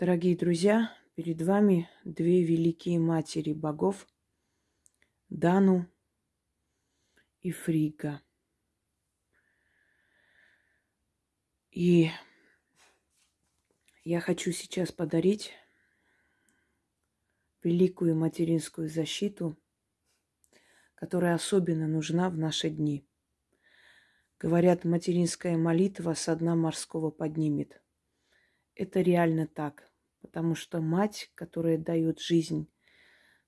Дорогие друзья, перед вами две великие матери богов – Дану и Фрига. И я хочу сейчас подарить великую материнскую защиту, которая особенно нужна в наши дни. Говорят, материнская молитва со дна морского поднимет. Это реально так, потому что мать, которая дает жизнь,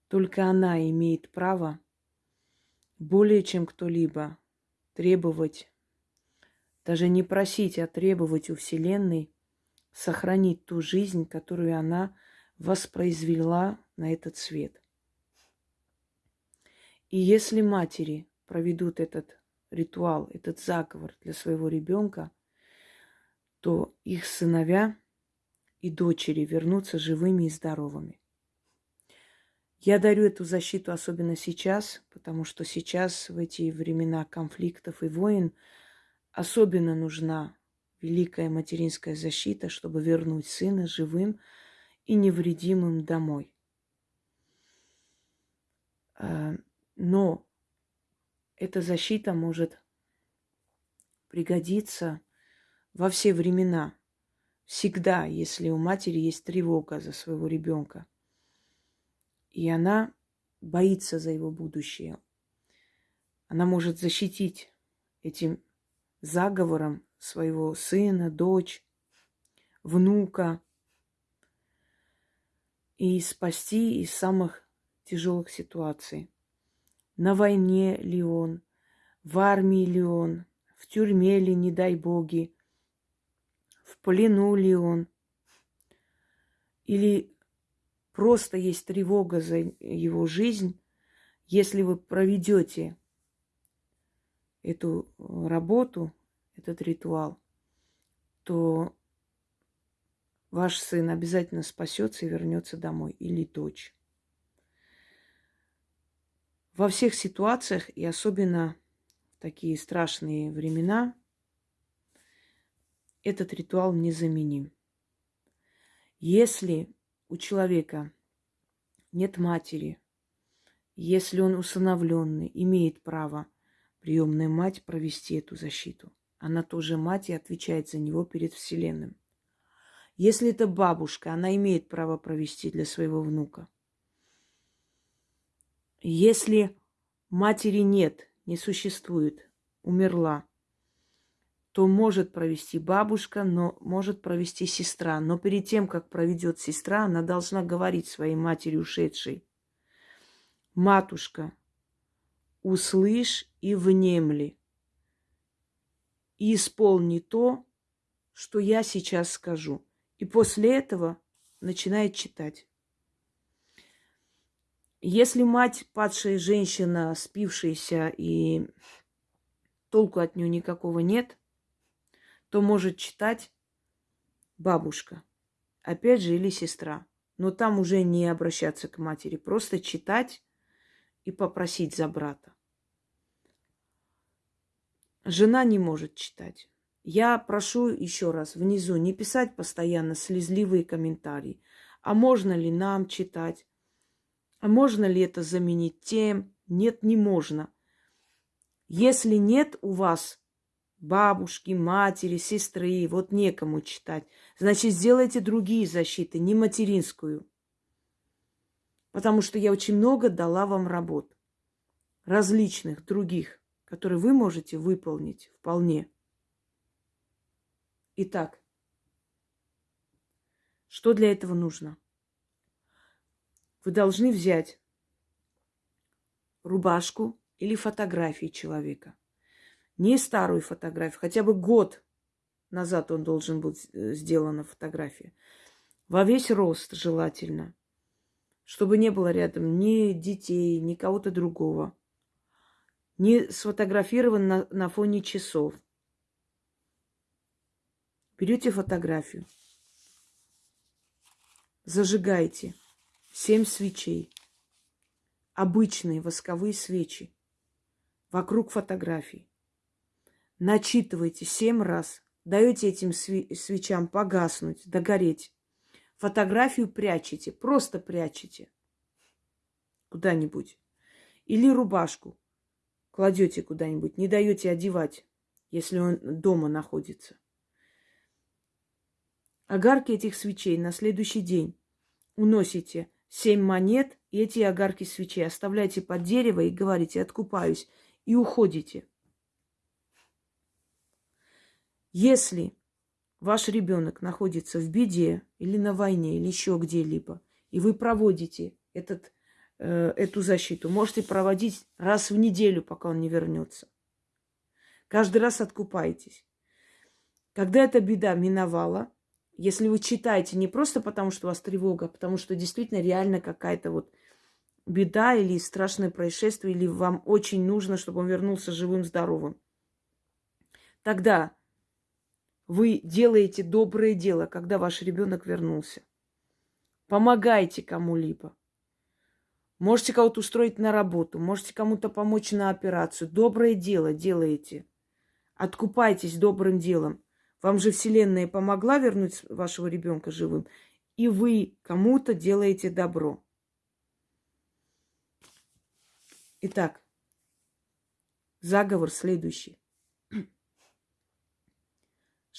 только она имеет право более чем кто-либо требовать, даже не просить, а требовать у Вселенной сохранить ту жизнь, которую она воспроизвела на этот свет. И если матери проведут этот ритуал, этот заговор для своего ребенка, то их сыновья и дочери вернутся живыми и здоровыми. Я дарю эту защиту особенно сейчас, потому что сейчас, в эти времена конфликтов и войн, особенно нужна великая материнская защита, чтобы вернуть сына живым и невредимым домой. А, но эта защита может пригодиться во все времена. Всегда, если у матери есть тревога за своего ребенка – и она боится за его будущее. Она может защитить этим заговором своего сына, дочь, внука и спасти из самых тяжелых ситуаций. На войне ли он, в армии ли он, в тюрьме ли, не дай боги, в плену ли он, или просто есть тревога за его жизнь, если вы проведете эту работу, этот ритуал, то ваш сын обязательно спасется и вернется домой, или дочь. Во всех ситуациях, и особенно в такие страшные времена, этот ритуал незаменим. Если у человека нет матери, если он усыновленный, имеет право приемная мать провести эту защиту. Она тоже мать и отвечает за него перед Вселенным. Если это бабушка, она имеет право провести для своего внука. Если матери нет, не существует, умерла, то может провести бабушка, но может провести сестра. Но перед тем, как проведет сестра, она должна говорить своей матери ушедшей. Матушка, услышь и внемли. И исполни то, что я сейчас скажу. И после этого начинает читать. Если мать, падшая женщина, спившаяся и толку от нее никакого нет, то может читать бабушка, опять же, или сестра. Но там уже не обращаться к матери, просто читать и попросить за брата. Жена не может читать. Я прошу еще раз внизу не писать постоянно слезливые комментарии. А можно ли нам читать? А можно ли это заменить тем? Нет, не можно. Если нет у вас бабушки, матери, сестры, вот некому читать. Значит, сделайте другие защиты, не материнскую. Потому что я очень много дала вам работ. Различных, других, которые вы можете выполнить вполне. Итак, что для этого нужно? Вы должны взять рубашку или фотографии человека не старую фотографию, хотя бы год назад он должен быть э, сделана фотография. Во весь рост желательно, чтобы не было рядом ни детей, ни кого-то другого. Не сфотографирован на, на фоне часов. Берете фотографию, зажигаете семь свечей, обычные восковые свечи вокруг фотографий начитываете семь раз, даете этим свечам погаснуть, догореть. фотографию прячете, просто прячете куда-нибудь. Или рубашку кладете куда-нибудь, не даете одевать, если он дома находится. Огарки этих свечей на следующий день уносите семь монет и эти огарки свечей оставляйте под дерево и говорите «откупаюсь» и уходите. Если ваш ребенок находится в беде или на войне, или еще где-либо, и вы проводите этот Э, эту защиту. Можете проводить раз в неделю, пока он не вернется. Каждый раз откупаетесь. Когда эта беда миновала, если вы читаете не просто потому, что у вас тревога, а потому что действительно реально какая-то вот беда или страшное происшествие, или вам очень нужно, чтобы он вернулся живым, здоровым, тогда вы делаете доброе дело, когда ваш ребенок вернулся. Помогайте кому-либо. Можете кого-то устроить на работу, можете кому-то помочь на операцию. Доброе дело делаете. Откупайтесь добрым делом. Вам же Вселенная помогла вернуть вашего ребенка живым, и вы кому-то делаете добро. Итак, заговор следующий.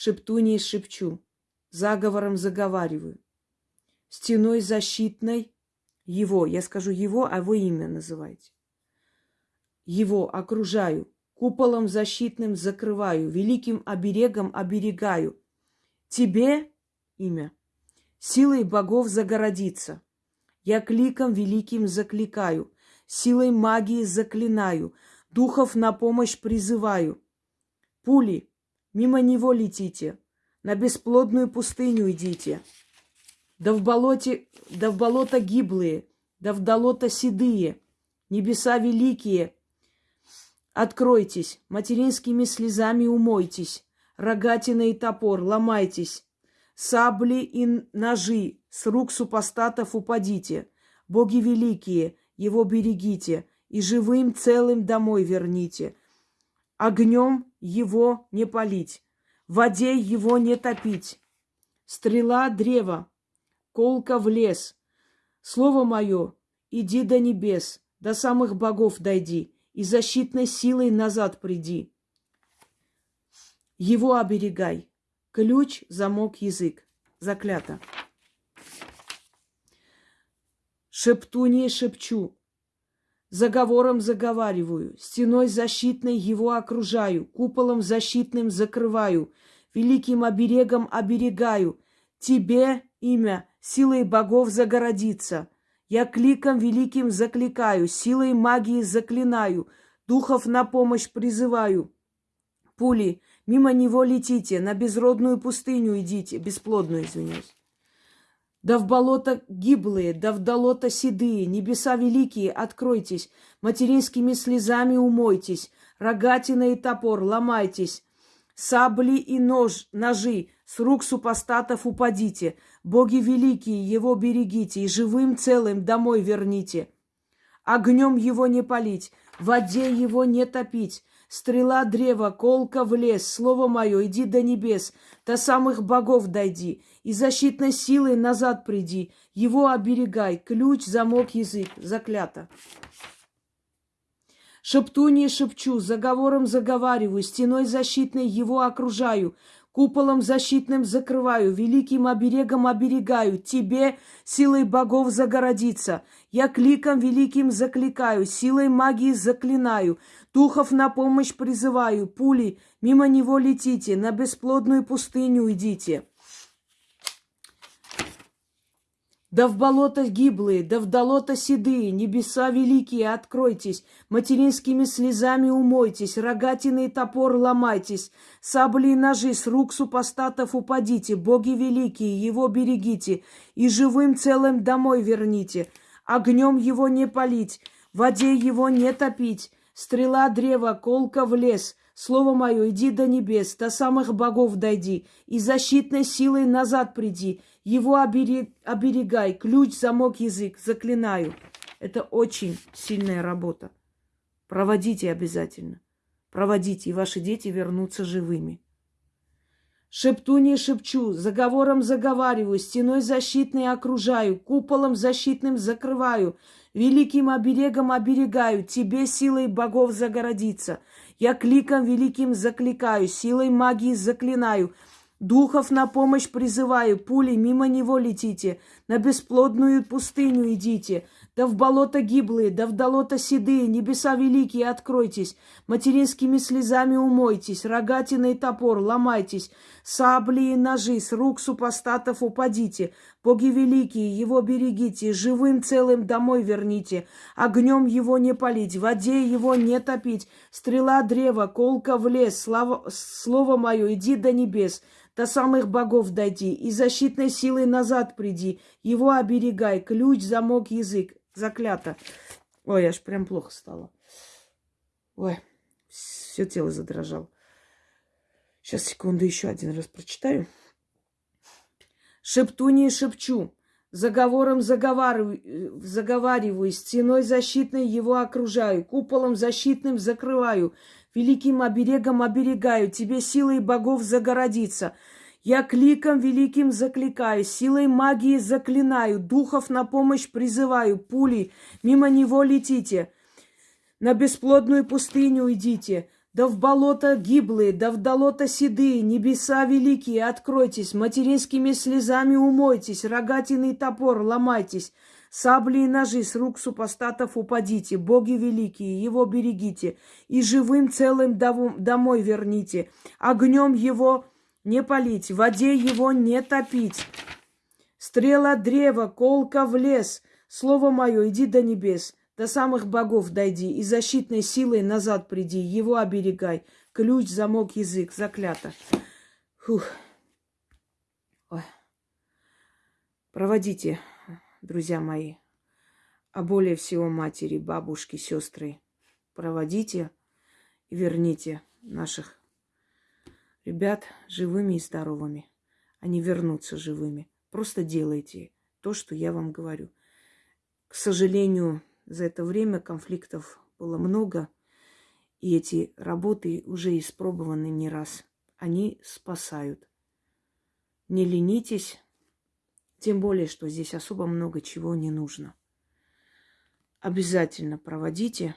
Шептуней шепчу, заговором заговариваю. Стеной защитной его, я скажу его, а вы имя называйте. Его окружаю, куполом защитным закрываю, великим оберегом оберегаю. Тебе имя, силой богов загородиться. Я кликом великим закликаю, силой магии заклинаю, духов на помощь призываю. Пули, мимо него летите, на бесплодную пустыню идите да в болоте, да в болото гиблые, да в долото седые, небеса великие. Откройтесь, материнскими слезами умойтесь, рогатина и топор, ломайтесь, сабли и ножи с рук супостатов упадите, боги великие, его берегите, и живым целым домой верните. Огнем его не полить, в воде его не топить. Стрела древа, колка в лес. Слово мое, иди до небес, до самых богов дойди, и защитной силой назад приди. Его оберегай. Ключ, замок, язык. Заклято. Шептуней шепчу, заговором заговариваю, стеной защитной его окружаю, куполом защитным закрываю, великим оберегом оберегаю. Тебе имя силой богов загородиться. Я кликом великим закликаю, силой магии заклинаю, духов на помощь призываю. Пули, мимо него летите, на безродную пустыню идите, бесплодную, извиняюсь. Да в болото гиблые, да в долото седые, небеса великие, откройтесь, материнскими слезами умойтесь, рогатина и топор ломайтесь, сабли и нож, ножи с рук супостатов упадите, боги великие, его берегите, и живым целым домой верните. Огнем его не полить, в воде его не топить, стрела древа, колка в лес, слово мое, иди до небес, до самых богов дойди, и защитной силой назад приди, его оберегай, ключ, замок, язык, заклято. Шептунье шепчу, заговором заговариваю, стеной защитной его окружаю, куполом защитным закрываю, великим оберегом оберегаю, тебе силой богов загородиться. Я кликом великим закликаю, силой магии заклинаю, духов на помощь призываю, пули, мимо него летите, на бесплодную пустыню идите. Да в болото гиблые, да в долото седые, небеса великие, откройтесь, материнскими слезами умойтесь, рогатины и топор ломайтесь, сабли и ножи с рук супостатов упадите, боги великие, его берегите, и живым целым домой верните, огнем его не полить, в воде его не топить, стрела древа, колка в лес, Слово мое, иди до небес, до самых богов дойди, и защитной силой назад приди, его оберег, оберегай, ключ, замок, язык, заклинаю. Это очень сильная работа. Проводите обязательно. Проводите, и ваши дети вернутся живыми. Шепту не шепчу, заговором заговариваю, стеной защитной окружаю, куполом защитным закрываю, великим оберегом оберегаю, тебе силой богов загородиться. Я кликом великим закликаю, силой магии заклинаю, Духов на помощь призываю, пули мимо него летите, на бесплодную пустыню идите, да в болото гиблые, да в долото седые, небеса великие, откройтесь, материнскими слезами умойтесь, рогатиной топор ломайтесь, сабли и ножи с рук супостатов упадите, боги великие, его берегите, живым целым домой верните, огнем его не палить, в воде его не топить, стрела древа, колка в лес, слава, слово мое, иди до небес, до самых богов дойди, и защитной силой назад приди, его оберегай, ключ, замок, язык, заклято. Ой, аж прям плохо стало. Ой, все тело задрожало. Сейчас, секунду, еще один раз прочитаю. Шепту не шепчу, заговором заговариваю, заговариваю, стеной защитной его окружаю, куполом защитным закрываю, великим оберегом оберегаю, тебе силой богов загородиться. Я кликом великим закликаю, силой магии заклинаю, духов на помощь призываю, пули, мимо него летите, на бесплодную пустыню идите, да в болото гиблые, да в долото седые, небеса великие, откройтесь, материнскими слезами умойтесь, рогатиный топор ломайтесь, Сабли и ножи с рук супостатов упадите, боги великие, его берегите, и живым целым домой верните, огнем его не полить, в воде его не топить. Стрела древа, колка в лес, слово мое, иди до небес, до самых богов дойди, и защитной силой назад приди, его оберегай. Ключ, замок, язык, заклято. Фух. Ой. Проводите друзья мои, а более всего матери, бабушки, сестры, проводите и верните наших ребят живыми и здоровыми. Они вернутся живыми. Просто делайте то, что я вам говорю. К сожалению, за это время конфликтов было много, и эти работы уже испробованы не раз. Они спасают. Не ленитесь, тем более, что здесь особо много чего не нужно. Обязательно проводите,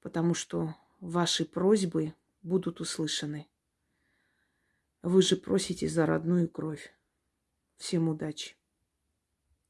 потому что ваши просьбы будут услышаны. Вы же просите за родную кровь. Всем удачи!